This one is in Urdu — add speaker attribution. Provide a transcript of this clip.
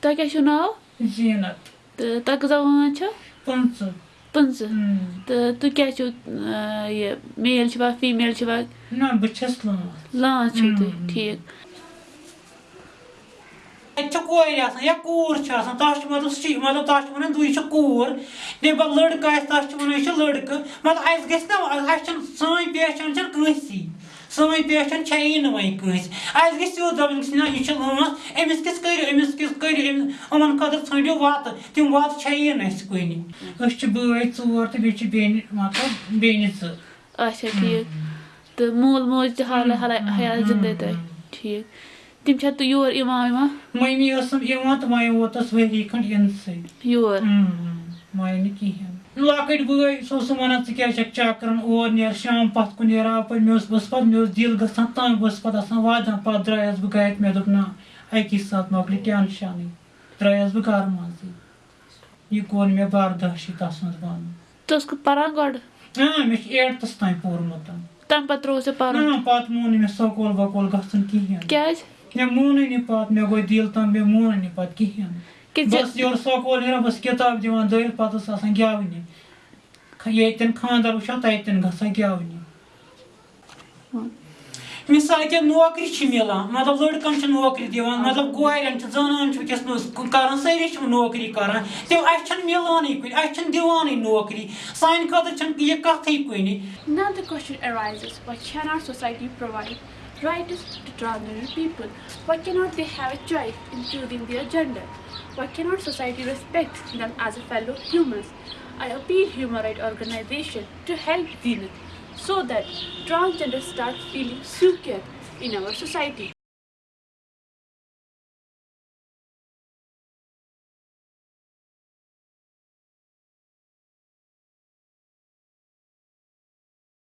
Speaker 1: تۄہہِ کیٛاہ چھُو ناو
Speaker 2: زینت
Speaker 1: تہٕ تۄہہِ کۭژاہ وٲنٛس چھو
Speaker 2: پٕنٛژٕ
Speaker 1: پٕنٛژٕ. تہٕ تُہۍ کیٛاہ چھُو یہِ میل چھُوا فیٖمیل چھُوا
Speaker 2: نہ بہٕ چھَس لٲنٛس
Speaker 1: لانٛس چھِو تُہۍ. ٹھیٖک
Speaker 2: اَتہِ چھِ کورِ آسان یا کوٗر چھِ آسان تَتھ چھِ مطلب سُہ چھِ مطلب تَتھ چھِ وَنان دُے چھِ کوٗر بیٚیہِ پَتہٕ لٔڑکہٕ آسہِ تَتھ چھِ وَنان یہِ چھِ لٔڑکہٕ مطلب اَسہِ گژھِ نہ اَسہِ چھَنہٕ سٲنۍ پہچان چھَنہٕ کٲنٛسی سٲنۍ پہچان چھےٚ نہٕ وۄنۍ کٲنٛسہِ اَسہِ گژھِ سیوٚد دَپُن نہ یہِ چھِ لٲنٛس أمِس کِژھ کٔرِو أمِس کِژھ کٔرِو أمِس یِمَن خٲطرٕ ژھٲنٛڈِو وَتہٕ تِم وَتہٕ چھےٚ نہٕ اَسہِ کُنہِ أسۍ چھِ بٲے ژور تہٕ بیٚیہِ چھِ بیٚنہِ مطلب بیٚنہِ زٕ
Speaker 1: اچھا ٹھیٖک تہٕ مول موج تہِ حال حالہ حیات زِندَے تۄہہِ ٹھیٖک تِم چھا تہٕ یور یِوان وِوان
Speaker 2: مٔمی ٲسٕم یِوان تہٕ وۄنۍ ووتُس ؤری کھنٛڈ یِنسٕے
Speaker 1: یور
Speaker 2: وۄنۍ نہٕ کِہیٖنۍ لۄکٕٹۍ بٲے سُہ اوسُم وَنان ژٕ کیٛازِ چھَکھ چکرَن اور نیر شام پَتھ کُن نیران اَپٲرۍ مےٚ اوس بہٕ اوسُس پَتہٕ مےٚ اوس دِل گژھان تنٛگ بہٕ اوسُس پَتہٕ آسان واتان پَتہٕ درٛایَس بہٕ گَرِ مےٚ دوٚپ نہ اَکی ساتہٕ مۄکلہِ ٹٮ۪نشَنٕے درٛایَس بہٕ گَرٕ منٛزٕے۔ یہِ کوٚر مےٚ برداشٕے تَس منٛز بَنُن
Speaker 1: ژٕ ٲسکھٕ پَران گۄڈٕ؟
Speaker 2: مےٚ چھُ ایٹتھَس تام پوٚرمُت۔
Speaker 1: تَمہِ پَتہٕ ترٛوو ژےٚ پَرُن؟
Speaker 2: نہ پَتہٕ مون نہٕ مےٚ سکوٗل وکوٗل گژھُن کِہیٖنۍ۔
Speaker 1: کیٛازِ؟
Speaker 2: مےٚ مونٕے نہٕ پَتہٕ مےٚ گوٚو دِل تنٛگ مےٚ مونٕے نہٕ پَتہٕ کِہیٖنۍ۔
Speaker 1: کہِ
Speaker 2: ٲسٕس یورٕ سکوٗل نیران ٲسٕس کِتاب دِوان دٲرِتھ پَتہٕ ٲس آسان گٮ۪ونہِ ییٚتٮ۪ن خانٛدر وٕچھان تَتٮ۪ن گژھان گٮ۪ونہِ مِثال کے نوکری چھِ مِلان مطلب لٔڑکَن چھِ نوکری دِوان مطلب کورٮ۪ن چھِ زنان چھِ وٕنکٮ۪س کَران سٲری چھِ نوکری کَران تِم اَسہِ چھَنہٕ مِلانٕے کُنہِ اَسہِ چھَنہٕ دِوانٕے نوکری۔ سانہِ خٲطرٕ چھَنہٕ یہِ کَتھٕے کُنہِ
Speaker 3: Now the question arises, why cannot society provide rights to transgender people? Why cannot they have a choice in choosing their gender? Why cannot society respect them as a fellow humans? I appeal human rights organization to help Zenith so that transgender start feeling secure in our society.